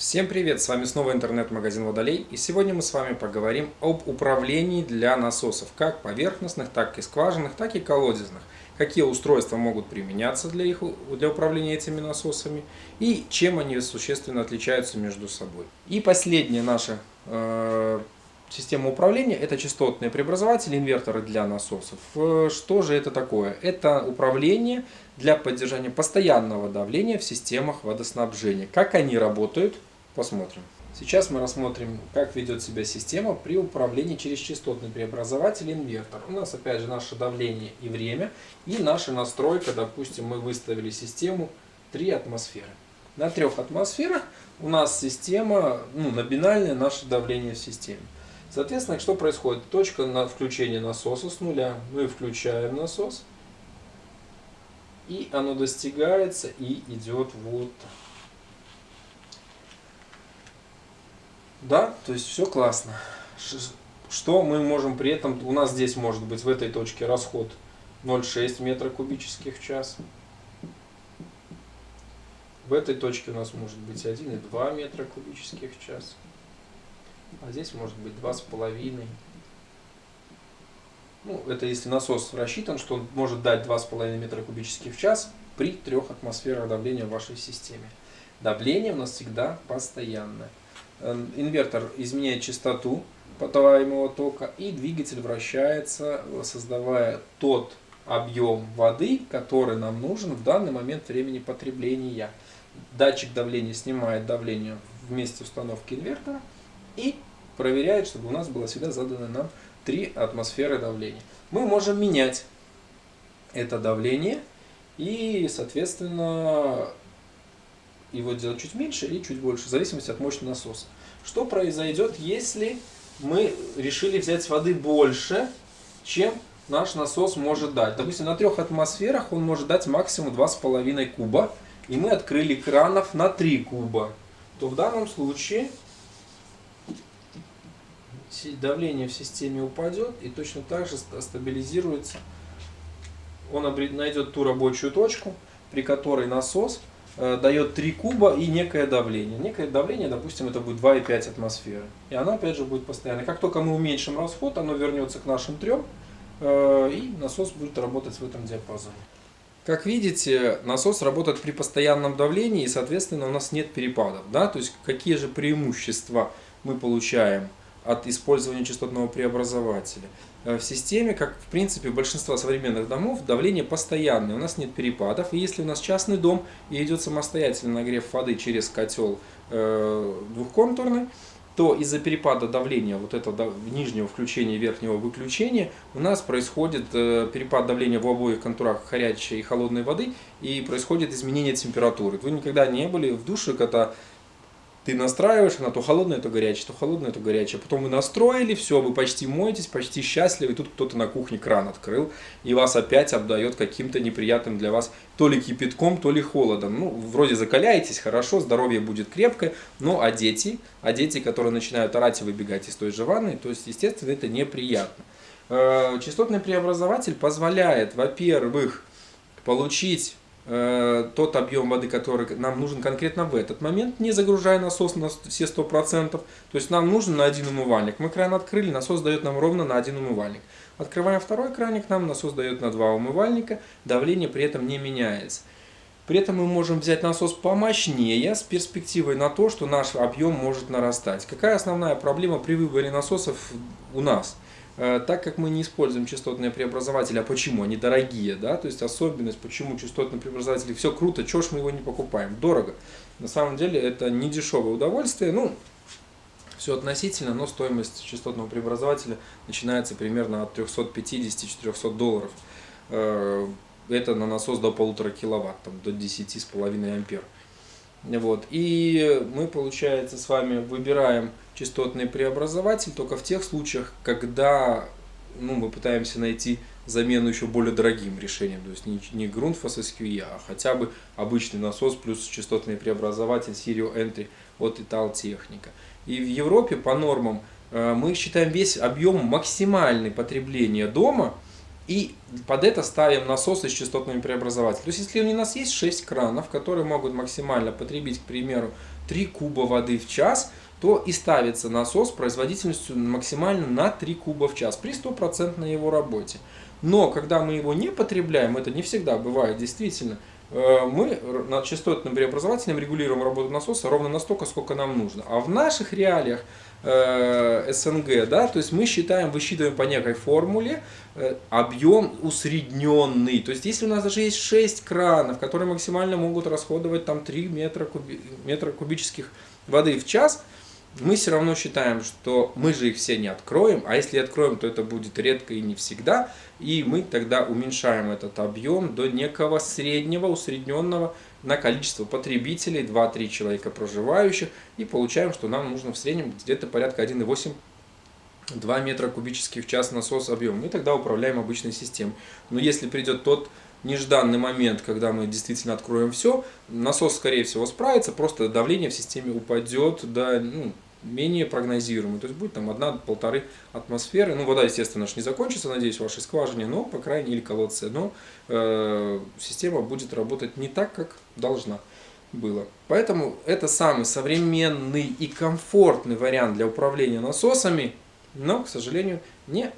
Всем привет! С вами снова интернет-магазин Водолей и сегодня мы с вами поговорим об управлении для насосов, как поверхностных, так и скважинных, так и колодезных. Какие устройства могут применяться для, их, для управления этими насосами и чем они существенно отличаются между собой. И последняя наша э, система управления это частотные преобразователи, инверторы для насосов. Э, что же это такое? Это управление для поддержания постоянного давления в системах водоснабжения. Как они работают? Посмотрим. Сейчас мы рассмотрим, как ведет себя система при управлении через частотный преобразователь инвертор. У нас опять же наше давление и время и наша настройка. Допустим, мы выставили систему 3 атмосферы. На 3 атмосферах у нас система, ну, номинальное наше давление в системе. Соответственно, что происходит? Точка на включение насоса с нуля. Мы включаем насос. И оно достигается и идет вот Да, то есть все классно. Что мы можем при этом, у нас здесь может быть в этой точке расход 0,6 метра кубических в час. В этой точке у нас может быть 1,2 метра кубических в час. А здесь может быть 2,5. Ну, это если насос рассчитан, что он может дать 2,5 метра кубических в час при трех атмосферах давления в вашей системе. Давление у нас всегда постоянное. Эм, инвертор изменяет частоту подаваемого тока и двигатель вращается, создавая тот объем воды, который нам нужен в данный момент времени потребления. Датчик давления снимает давление в месте установки инвертора и проверяет, чтобы у нас было всегда задано нам 3 атмосферы давления. Мы можем менять это давление и, соответственно, его делать чуть меньше или чуть больше, в зависимости от мощности насоса. Что произойдет, если мы решили взять воды больше, чем наш насос может дать? Допустим, на трех атмосферах он может дать максимум 2,5 куба, и мы открыли кранов на 3 куба. То в данном случае давление в системе упадет и точно так же стабилизируется. Он найдет ту рабочую точку, при которой насос дает 3 куба и некое давление. Некое давление, допустим, это будет 2,5 атмосферы. И оно опять же будет постоянно. Как только мы уменьшим расход, оно вернется к нашим трем, э, и насос будет работать в этом диапазоне. Как видите, насос работает при постоянном давлении, и, соответственно, у нас нет перепадов. Да? То есть, какие же преимущества мы получаем от использования частотного преобразователя. Э, в системе, как в принципе большинство современных домов, давление постоянное, у нас нет перепадов. И если у нас частный дом и идет самостоятельный нагрев воды через котел э, двухконтурный, то из-за перепада давления, вот этого нижнего включения и верхнего выключения, у нас происходит э, перепад давления в обоих контурах горячей и холодной воды, и происходит изменение температуры. Вы никогда не были в душе, когда ты настраиваешь, она то холодная, то горячая, то холодная, то горячая. Потом вы настроили, все, вы почти моетесь, почти счастливы, и тут кто-то на кухне кран открыл, и вас опять обдает каким-то неприятным для вас то ли кипятком, то ли холодом. Ну, вроде закаляетесь, хорошо, здоровье будет крепкое, но а дети, а дети, которые начинают орать и выбегать из той же ванны, то есть, естественно, это неприятно. Э, частотный преобразователь позволяет, во-первых, получить тот объем воды, который нам нужен конкретно в этот момент, не загружая насос на все 100%. То есть нам нужен на один умывальник. Мы кран открыли, насос дает нам ровно на один умывальник. Открываем второй краник, нам насос дает на два умывальника, давление при этом не меняется. При этом мы можем взять насос помощнее с перспективой на то, что наш объем может нарастать. Какая основная проблема при выборе насосов у нас? Э, так как мы не используем частотные преобразователи, а почему? Они дорогие, да, то есть особенность, почему частотные преобразователи, все круто, чего ж мы его не покупаем? Дорого. На самом деле это не дешевое удовольствие, ну, все относительно, но стоимость частотного преобразователя начинается примерно от 350-400 долларов. Э, это на насос до полутора киловатт, там, до 10,5 ампер. Вот. И мы, получается, с вами выбираем частотный преобразователь только в тех случаях, когда ну, мы пытаемся найти замену еще более дорогим решением. То есть не, не Grundfos SQE, а хотя бы обычный насос плюс частотный преобразователь Serial Entry от Italtechnica. И в Европе по нормам э, мы считаем весь объем максимальной потребления дома – и под это ставим насосы с частотными преобразователями. То есть, если у нас есть 6 кранов, которые могут максимально потребить, к примеру, 3 куба воды в час, то и ставится насос производительностью максимально на 3 куба в час при стопроцентной его работе. Но когда мы его не потребляем, это не всегда бывает действительно, мы над частотным преобразователем регулируем работу насоса ровно настолько, сколько нам нужно. А в наших реалиях э, СНГ, да, то есть мы считаем, высчитываем по некой формуле э, объем усредненный. То есть если у нас даже есть 6 кранов, которые максимально могут расходовать там 3 метра, куби, метра кубических воды в час, мы все равно считаем, что мы же их все не откроем, а если откроем, то это будет редко и не всегда, и мы тогда уменьшаем этот объем до некого среднего, усредненного на количество потребителей, 2-3 человека проживающих, и получаем, что нам нужно в среднем где-то порядка 1,8 2 метра кубических в час насос объем. Мы тогда управляем обычной системой. Но если придет тот нежданный момент, когда мы действительно откроем все, насос, скорее всего, справится, просто давление в системе упадет до ну, менее прогнозируемый. То есть будет там одна-полторы атмосферы. Ну, вода, естественно, не закончится, надеюсь, в вашей скважине, но, по крайней мере, колодце. Но э, система будет работать не так, как должна было. Поэтому это самый современный и комфортный вариант для управления насосами, но, к сожалению, не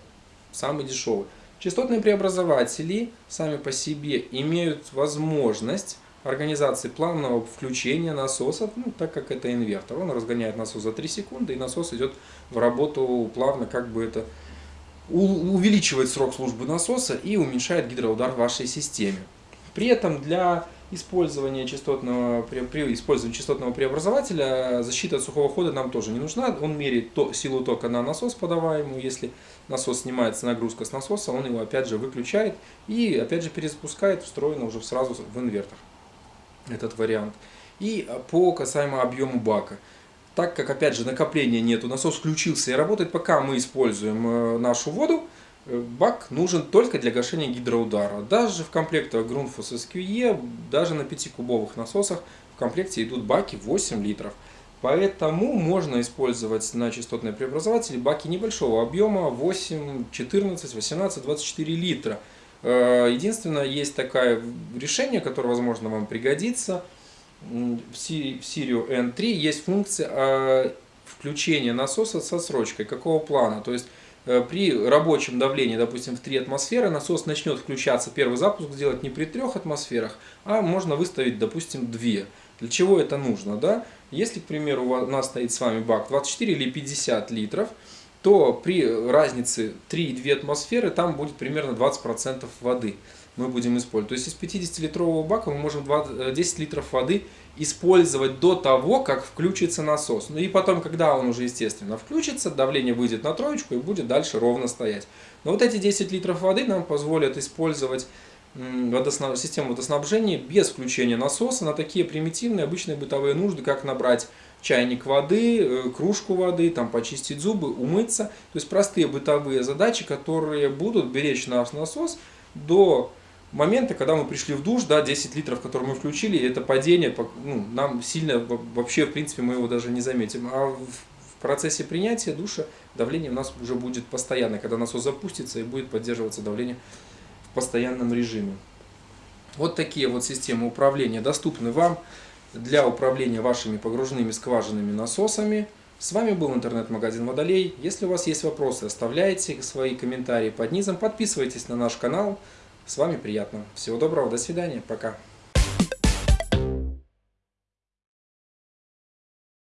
самый дешевый. Частотные преобразователи сами по себе имеют возможность организации плавного включения насоса, ну, так как это инвертор. Он разгоняет насос за 3 секунды, и насос идет в работу плавно, как бы это увеличивает срок службы насоса и уменьшает гидроудар в вашей системе. При этом для использования частотного, при, использовании частотного преобразователя защита от сухого хода нам тоже не нужна. Он меряет то, силу тока на насос подаваемую. Если насос снимается нагрузка с насоса, он его опять же выключает и опять же перезапускает встроенно уже сразу в инвертор этот вариант. И по касаемо объему бака. Так как опять же накопления нету, насос включился и работает, пока мы используем э, нашу воду, бак нужен только для гашения гидроудара. Даже в комплектах Grundfos SQE, даже на 5-кубовых насосах в комплекте идут баки 8 литров. Поэтому можно использовать на частотные преобразователи баки небольшого объема 8, 14, 18, 24 литра. Э, единственное, есть такое решение, которое, возможно, вам пригодится. В Sirio N3 есть функция э, включения насоса со срочкой. Какого плана? То есть Э, при рабочем давлении, допустим, в 3 атмосферы, насос начнет включаться, первый запуск сделать не при 3 атмосферах, а можно выставить, допустим, 2. Для чего это нужно? Да? Если, к примеру, у нас стоит с вами бак 24 или 50 литров, то при разнице 3,2 атмосферы там будет примерно 20% воды мы будем использовать. То есть из 50-литрового бака мы можем 20, 10 э, литров воды использовать до того, как включится насос. Ну и потом, когда он уже, естественно, включится, давление выйдет на троечку и будет дальше ровно стоять. Но вот эти 10 литров воды нам позволят использовать водоснаб... систему водоснабжения без включения насоса на такие примитивные обычные бытовые нужды, как набрать чайник воды, э, кружку воды, там почистить зубы, умыться. То есть простые бытовые задачи, которые будут беречь наш насос до момента, когда мы пришли в душ, да, 10 литров, которые мы включили, это падение, ну, нам сильно, вообще, в принципе, мы его даже не заметим. А в процессе принятия душа давление у нас уже будет постоянно, когда насос запустится и будет поддерживаться давление в постоянном режиме. Вот такие вот системы управления доступны вам для управления вашими погруженными скважинными насосами. С вами был интернет-магазин Водолей. Если у вас есть вопросы, оставляйте свои комментарии под низом, подписывайтесь на наш канал. С вами приятно. Всего доброго, до свидания, пока.